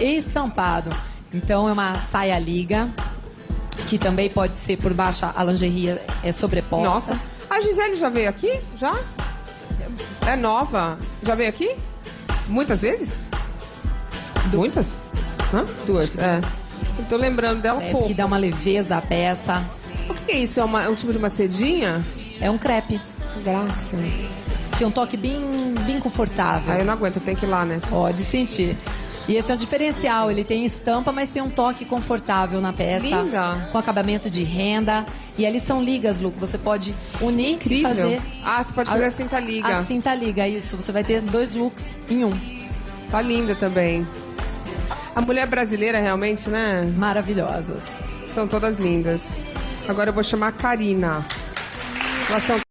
estampado. Então é uma saia liga, que também pode ser por baixo a lingerie é sobreposta. Nossa. A Gisele já veio aqui? Já? É nova. Já veio aqui? Muitas vezes? Muitas? Hã? Duas, é. Eu tô lembrando dela É, pouco. que dá uma leveza à peça. O que é isso? É uma- é um tipo de uma sedinha? É um crepe. Graça. Tem um toque bem, bem confortável. Aí eu não aguento, tenho que ir lá, né? Pode sentir. E esse é um diferencial, ele tem estampa, mas tem um toque confortável na peça. Linda. Com acabamento de renda. E ali são ligas, Lu, você pode unir Incrível. e fazer. Ah, você pode fazer a cinta liga. A cinta liga, isso. Você vai ter dois looks em um. Tá linda também. A mulher brasileira realmente, né? Maravilhosas. São todas lindas. Agora eu vou chamar a Karina. Elas são